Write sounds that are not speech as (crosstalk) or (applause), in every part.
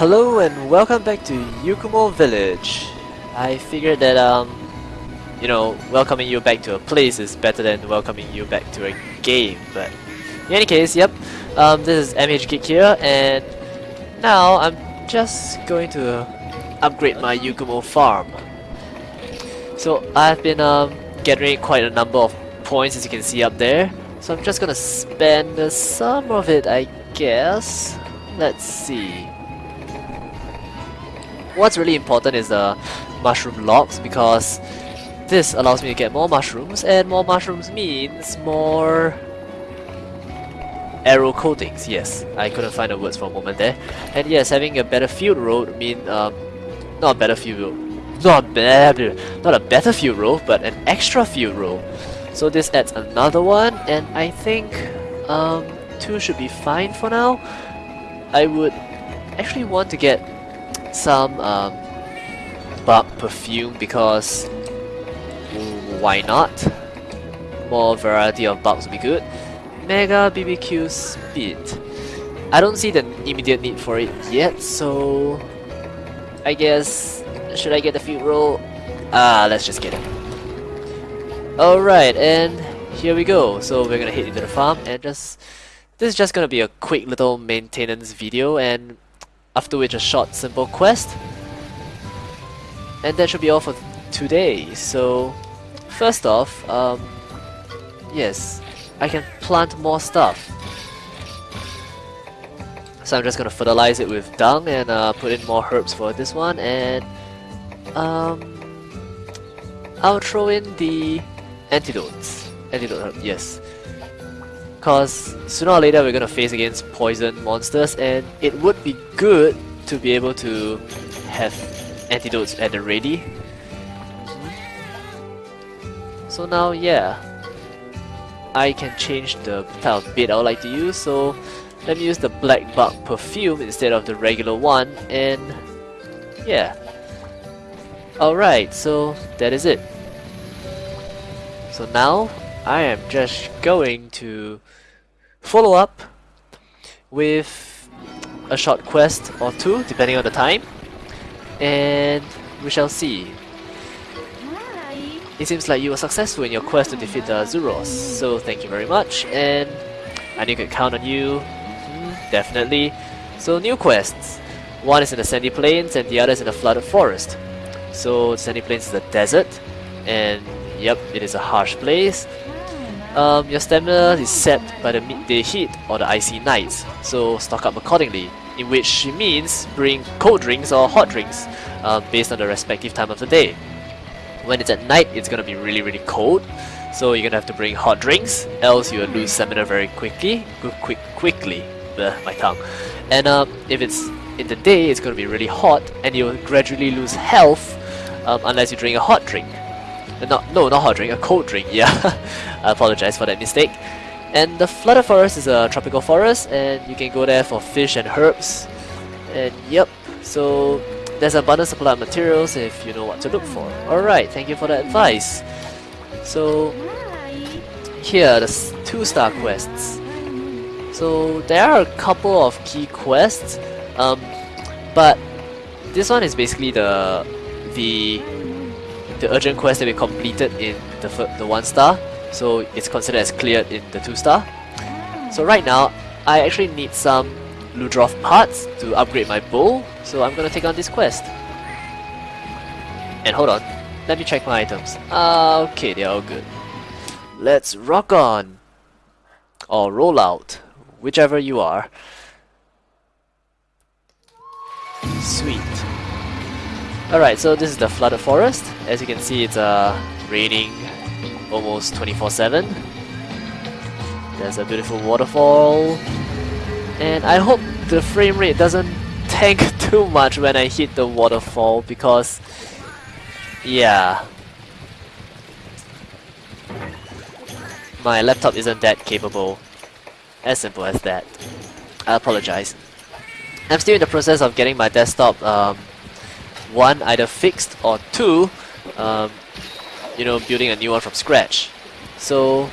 Hello and welcome back to Yukumo Village. I figured that um, you know, welcoming you back to a place is better than welcoming you back to a game. But in any case, yep, um, this is MH Geek here, and now I'm just going to upgrade my Yukumo farm. So I've been um, gathering quite a number of points as you can see up there. So I'm just gonna spend some of it, I guess. Let's see. What's really important is the mushroom logs because this allows me to get more mushrooms and more mushrooms means more arrow coatings. Yes, I couldn't find the words for a moment there. And yes, having a better field road mean um, not a better field road, not better, not a better field road, but an extra field road. So this adds another one, and I think um, two should be fine for now. I would actually want to get some um, perfume because why not? More variety of bugs would be good. Mega BBQ speed. I don't see the immediate need for it yet, so I guess should I get the field roll? Ah, let's just get it. Alright, and here we go. So we're gonna head into the farm and just this is just gonna be a quick little maintenance video and after which a short simple quest. And that should be all for today. So first off, um, yes, I can plant more stuff. So I'm just gonna fertilize it with dung and uh, put in more herbs for this one and um, I'll throw in the antidotes. Antidote herb, yes. Cause sooner or later we're gonna face against poison monsters and it would be good to be able to have antidotes at the ready. So now yeah, I can change the type of bait I would like to use so let me use the black bug perfume instead of the regular one and yeah. Alright, so that is it. So now I am just going to follow up with a short quest or two depending on the time and we shall see. It seems like you were successful in your quest to defeat the Arzuros, so thank you very much and I knew I could count on you, mm, definitely. So new quests, one is in the Sandy Plains and the other is in the Flooded Forest. So Sandy Plains is a desert and Yep, it is a harsh place. Um, your stamina is set by the midday heat or the icy nights, so stock up accordingly, in which she means bring cold drinks or hot drinks um, based on the respective time of the day. When it's at night, it's gonna be really really cold, so you're gonna have to bring hot drinks, else you will lose stamina very quickly, quick, quickly, my tongue. And um, if it's in the day, it's gonna be really hot, and you'll gradually lose health um, unless you drink a hot drink. Not, no, not hot drink, a cold drink, (laughs) yeah. I apologize for that mistake. And the Flooded Forest is a tropical forest, and you can go there for fish and herbs. And yep, so there's abundant supply of materials if you know what to look for. Alright, thank you for the advice. So, here are the two star quests. So there are a couple of key quests, um, but this one is basically the the the urgent quest that we completed in the, the 1 star, so it's considered as cleared in the 2 star. So right now, I actually need some Ludroth parts to upgrade my bow, so I'm gonna take on this quest. And hold on, let me check my items. Ah, okay, they're all good. Let's rock on! Or roll out, whichever you are. Sweet. Alright, so this is the flooded forest. As you can see, it's uh, raining almost 24-7. There's a beautiful waterfall. And I hope the frame rate doesn't (laughs) tank (laughs) too much when I hit the waterfall because... Yeah. My laptop isn't that capable. As simple as that. I apologize. I'm still in the process of getting my desktop um, one either fixed or two um, you know building a new one from scratch so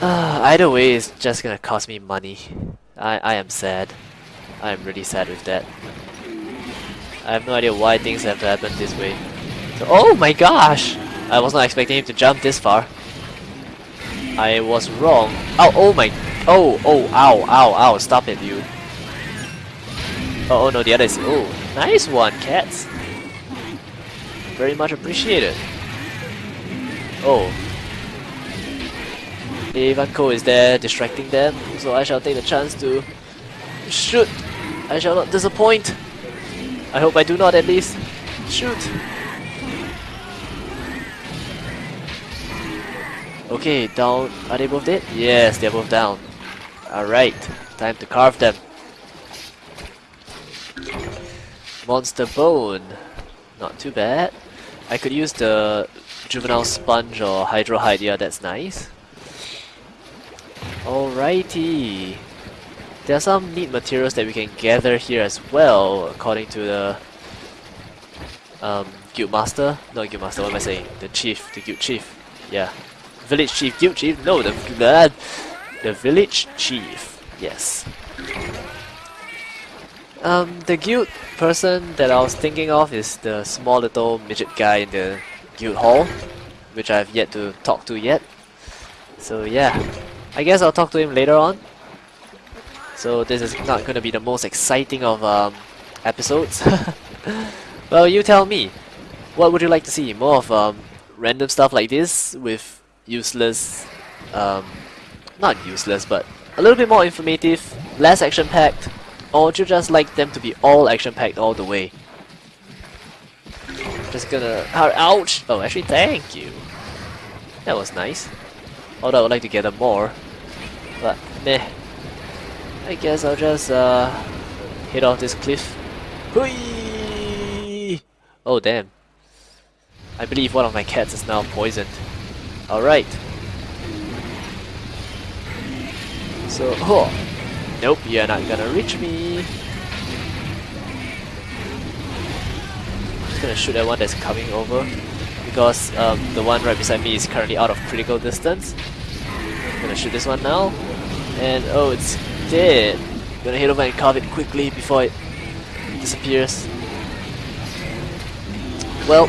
uh, either way it's just gonna cost me money I, I am sad I'm really sad with that. I have no idea why things have to happen this way. So, oh my gosh! I was not expecting him to jump this far. I was wrong. Oh, oh my... Oh, oh, ow, ow, ow, stop it, you. Oh, oh no, the other is... Oh, nice one, cats. Very much appreciated. Oh. Ivanko is there distracting them, so I shall take the chance to shoot. I shall not disappoint. I hope I do not at least. Shoot! Okay, down. Are they both dead? Yes, they're both down. Alright, time to carve them. Monster Bone. Not too bad. I could use the Juvenile Sponge or Hydro Hide, yeah, that's nice. Alrighty. There are some neat materials that we can gather here as well, according to the um, Guild Master. Not Guild Master, what am I saying? The Chief, the Guild Chief. Yeah. Village Chief, Guild Chief? No, the, the, the Village Chief. Yes. Um, the guild person that I was thinking of is the small little midget guy in the guild hall, which I've yet to talk to yet. So yeah, I guess I'll talk to him later on. So this is not going to be the most exciting of um, episodes. (laughs) well, you tell me. What would you like to see? More of um, random stuff like this with useless, um, not useless, but a little bit more informative, less action-packed, you just like them to be all action-packed all the way? Just gonna... Ouch! Oh, actually, thank you. That was nice. Although I would like to gather more. But, meh. I guess I'll just uh, hit off this cliff. Hui! Oh damn. I believe one of my cats is now poisoned. Alright. So, (laughs) oh. Nope, you're not gonna reach me. I'm just gonna shoot that one that's coming over. Because um, the one right beside me is currently out of critical distance. I'm Gonna shoot this one now. And oh, it's dead. I'm Gonna hit over and carve it quickly before it disappears. Well,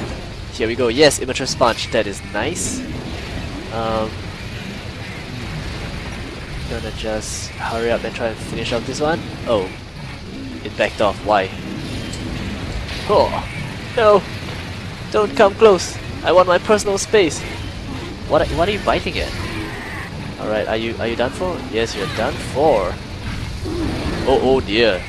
here we go. Yes, immature sponge. That is nice. Um, gonna just hurry up and try to finish off this one. Oh, it backed off. Why? Oh, no! Don't come close. I want my personal space. What? What are you biting at? Alright, are you are you done for? Yes, you're done for. Oh, oh dear.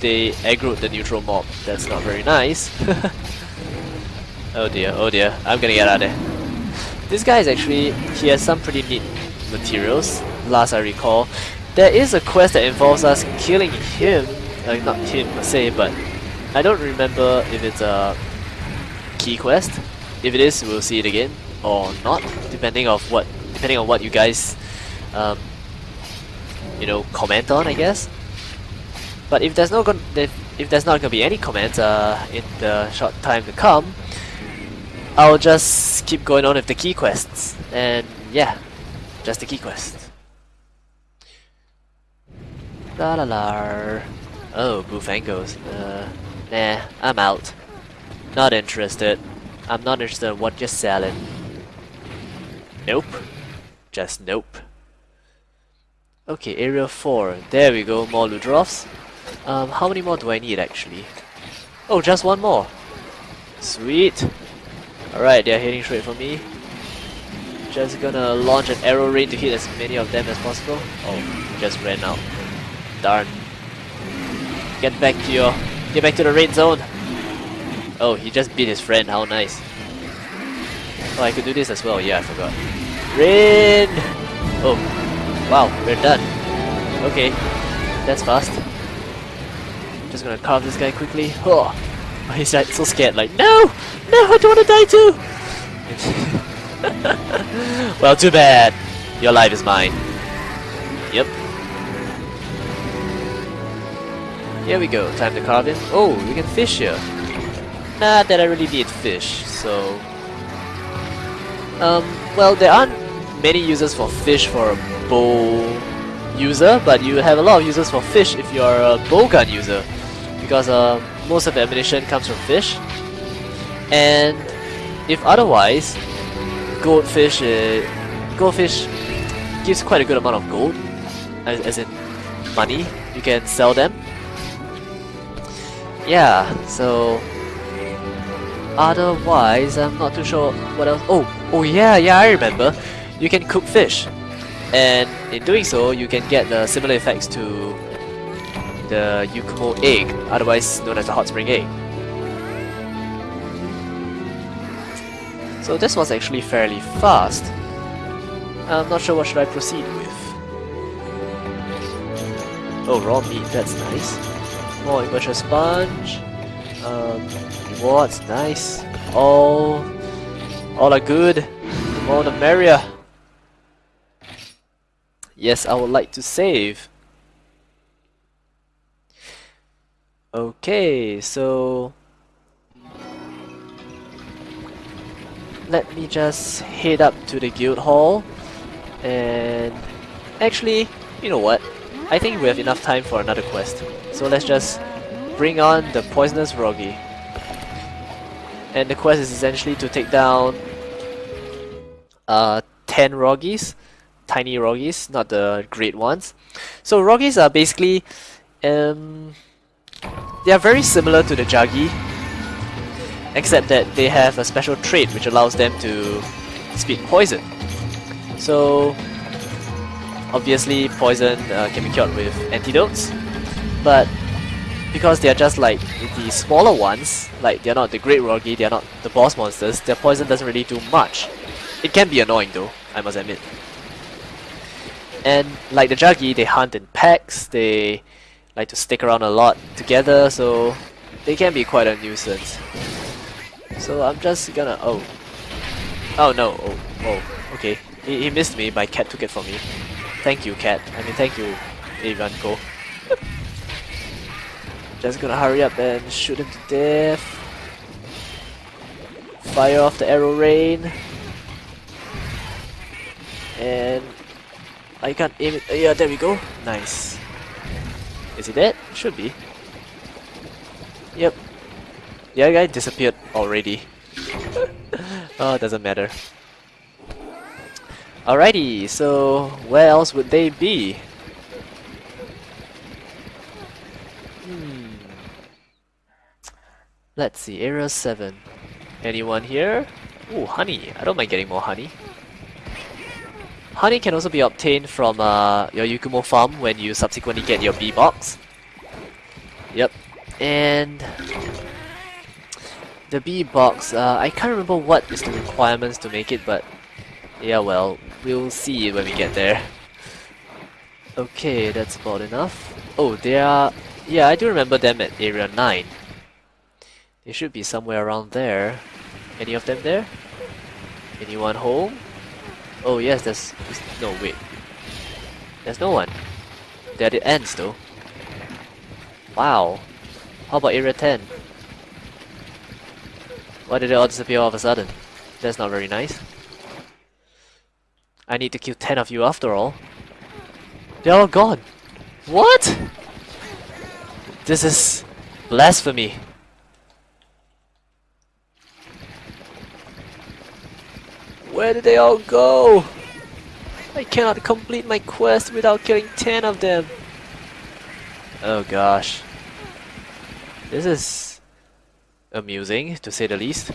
They aggroed the neutral mob. That's not very nice. (laughs) oh dear, oh dear. I'm gonna get out of there. This guy is actually, he has some pretty neat materials, last I recall. There is a quest that involves us killing him, like not him per se, but I don't remember if it's a key quest. If it is, we'll see it again, or not, depending of what depending on what you guys, um, you know, comment on, I guess. But if there's no gon if, if there's not gonna be any comments uh, in the short time to come, I'll just keep going on with the key quests. And yeah, just the key quests. La la la. Oh, Bullfangos. Uh, nah, I'm out. Not interested. I'm not interested in what you're selling. Nope. Just nope. Okay, area 4. There we go, more Ludroths. Um, how many more do I need actually? Oh, just one more. Sweet. Alright, they're heading straight for me. Just gonna launch an arrow rain to hit as many of them as possible. Oh, just ran out. Darn. Get back to your... Get back to the red zone! Oh, he just beat his friend, how nice. Oh, I could do this as well, yeah, I forgot. Rain! Oh, wow, we're done. Okay, that's fast. Just gonna carve this guy quickly. Oh, (laughs) he's like so scared, like, no! No, I don't wanna die too! (laughs) well, too bad. Your life is mine. Here we go, time to carve him. Oh, we can fish here. Not that I really need fish, so... Um, well, there aren't many uses for fish for a bow user, but you have a lot of uses for fish if you're a bowgun user, because uh, most of the ammunition comes from fish. And if otherwise, goldfish, uh, goldfish gives quite a good amount of gold, as, as in money. You can sell them. Yeah, so otherwise, I'm not too sure what else. Oh, oh yeah, yeah, I remember. You can cook fish, and in doing so, you can get the similar effects to the Yukumo egg, otherwise known as the hot spring egg. So this was actually fairly fast. I'm not sure what should I proceed with. Oh, raw meat, that's nice. More immature sponge. Um, rewards, nice. All, all are good. The more the merrier. Yes, I would like to save. Okay, so let me just head up to the guild hall and actually you know what I think we have enough time for another quest. So let's just bring on the poisonous Wroggi. And the quest is essentially to take down uh, 10 Wroggis tiny Wroggis not the great ones. So Wroggis are basically um, they are very similar to the Jaggi except that they have a special trait which allows them to spit poison. So obviously poison uh, can be cured with antidotes, but because they are just like the smaller ones, like they are not the Great Wroggi, they are not the boss monsters, their poison doesn't really do much. It can be annoying though, I must admit. And like the Jaggi, they hunt in packs, they like to stick around a lot together, so they can be quite a nuisance. So I'm just gonna... Oh. Oh no. Oh. Oh. Okay. He, he missed me. My cat took it from me. Thank you, cat. I mean, thank you, Ivanko. (laughs) just gonna hurry up and shoot him to death. Fire off the arrow rain. And... I can't aim it. Yeah, there we go. Nice. Is he dead? Should be. Yep, the other guy disappeared already. (laughs) oh, doesn't matter. Alrighty, so where else would they be? Hmm. Let's see, area 7. Anyone here? Ooh, honey. I don't mind getting more honey. Honey can also be obtained from uh, your Yukumo farm when you subsequently get your bee box. Yep. And the bee box, uh, I can't remember what is the requirements to make it, but yeah, well, we'll see when we get there. Okay, that's about enough. Oh, they are... Yeah, I do remember them at Area 9. They should be somewhere around there. Any of them there? Anyone home? Oh yes, there's... No, wait. There's no one. They're the ends though. Wow. How about Area 10? Why did they all disappear all of a sudden? That's not very nice. I need to kill 10 of you after all. They're all gone. What? This is blasphemy. Where did they all go? I cannot complete my quest without killing 10 of them. Oh gosh. This is amusing, to say the least.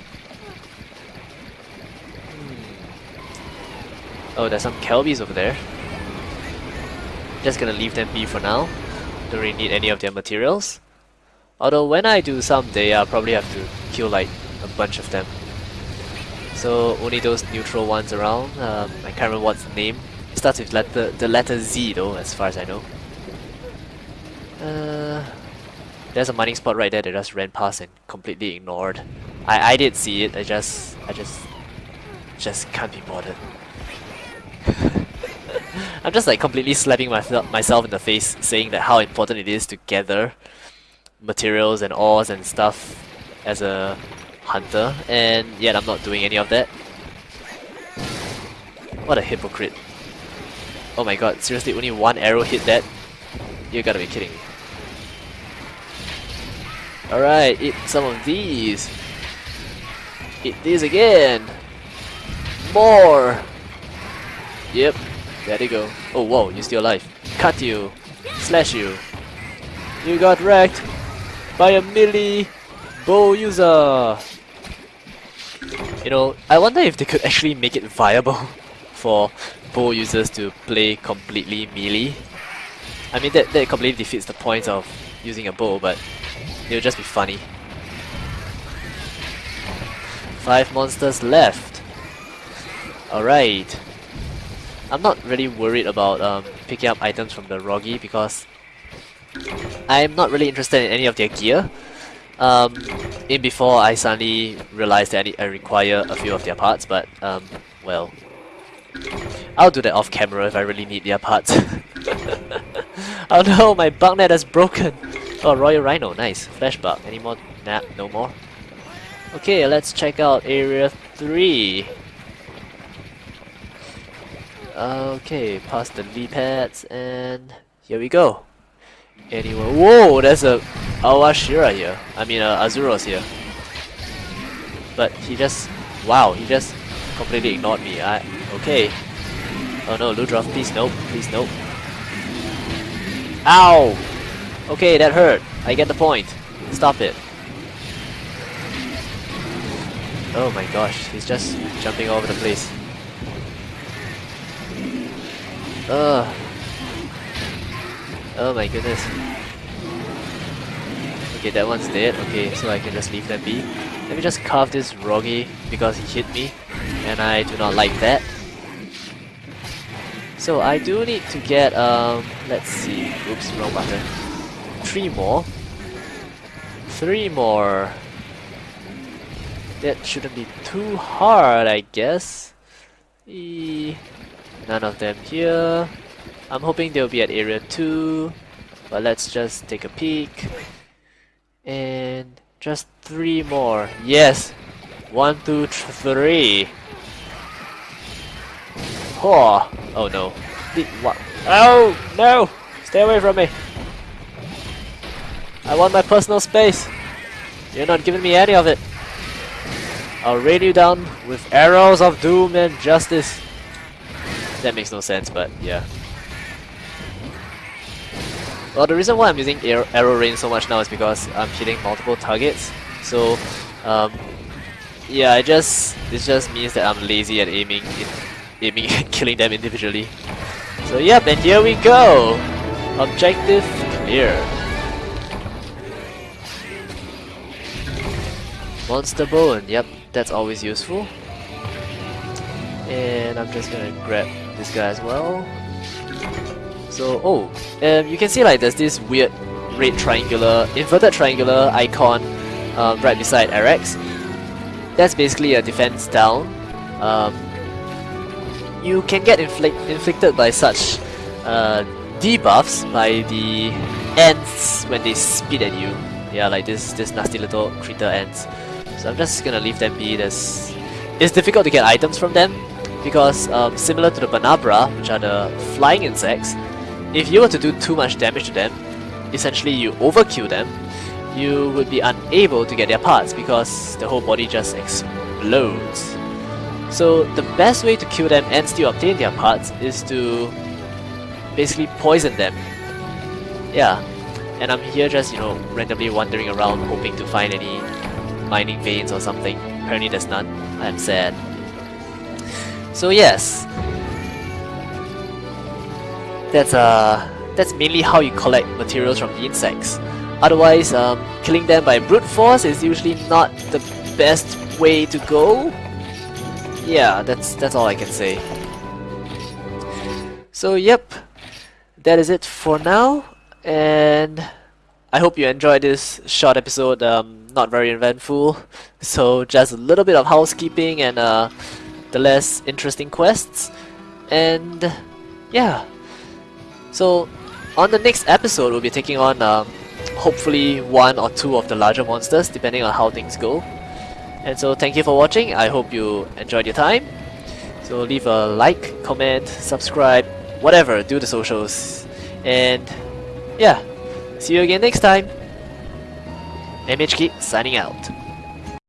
Oh, there's some Kelbies over there. Just gonna leave them be for now. Don't really need any of their materials. Although when I do someday, I'll probably have to kill like a bunch of them. So only those neutral ones around. Um, I can't remember what's the name. It starts with letter, the letter Z though, as far as I know. Uh, there's a mining spot right there that just ran past and completely ignored. I, I did see it, I just I just just can't be bothered. (laughs) I'm just like completely slapping myself myself in the face saying that how important it is to gather materials and ores and stuff as a hunter and yet I'm not doing any of that. What a hypocrite. Oh my god, seriously, only one arrow hit that? You gotta be kidding. Alright, eat some of these. Eat these again. More. Yep, there they go. Oh whoa, you're still alive. Cut you. Slash you. You got wrecked by a melee bow user. You know, I wonder if they could actually make it viable (laughs) for bow users to play completely melee. I mean, that, that completely defeats the point of using a bow, but it would just be funny. Five monsters left. Alright. I'm not really worried about um, picking up items from the Wroggi because I'm not really interested in any of their gear. Um, in before I suddenly realized that I, I require a few of their parts, but um, well, I'll do that off camera if I really need their parts. (laughs) oh no, my bug net is broken! Oh, Royal Rhino, nice. Flash bug. Any more? Nah, no more. Okay, let's check out Area 3. Okay, past the V pads and here we go. Anyway, whoa, there's a Awashira here. I mean, uh, Arzuros here. But he just, wow, he just completely ignored me. I, okay. Oh no, Ludroth, please nope, please nope. Ow! Okay, that hurt. I get the point. Stop it. Oh my gosh, he's just jumping all over the place. Ugh. Oh my goodness. Okay, that one's dead. Okay, so I can just leave that be. Let me just carve this Wroggi because he hit me, and I do not like that. So I do need to get, um, let's see, oops, wrong button. Three more. Three more. That shouldn't be too hard, I guess. E None of them here. I'm hoping they'll be at area 2. But let's just take a peek. And just three more. Yes! One, two, three. Oh, oh no. The, what? Oh, no! Stay away from me! I want my personal space! You're not giving me any of it! I'll rain you down with arrows of doom and justice. That makes no sense, but yeah. Well, the reason why I'm using arrow, rain so much now is because I'm hitting multiple targets. So, um, yeah, it just this just means that I'm lazy at aiming, in, aiming (laughs) and killing them individually. So yep, and here we go. Objective clear. Monster bone. Yep, that's always useful. And I'm just gonna grab this guy as well. So, oh, um, you can see like there's this weird red triangular, inverted triangular icon um, right beside Arax. That's basically a defense down. Um, you can get inflict inflicted by such uh, debuffs by the ants when they spit at you. Yeah, like this this nasty little critter ants. So I'm just gonna leave them be. There's, it's difficult to get items from them because um, similar to the Bnahabra, which are the flying insects, if you were to do too much damage to them, essentially you overkill them, you would be unable to get their parts because the whole body just explodes. So the best way to kill them and still obtain their parts is to basically poison them. Yeah, and I'm here just, you know, randomly wandering around hoping to find any mining veins or something. Apparently there's none. I'm sad. So yes, that's uh that's mainly how you collect materials from the insects. Otherwise, um, killing them by brute force is usually not the best way to go. Yeah, that's that's all I can say. So yep, that is it for now, and I hope you enjoyed this short episode. Um, not very eventful, so just a little bit of housekeeping and uh, the less interesting quests, and yeah. So on the next episode, we'll be taking on um, hopefully one or two of the larger monsters, depending on how things go. And so thank you for watching. I hope you enjoyed your time. So leave a like, comment, subscribe, whatever, do the socials. And yeah, see you again next time. MHK signing out.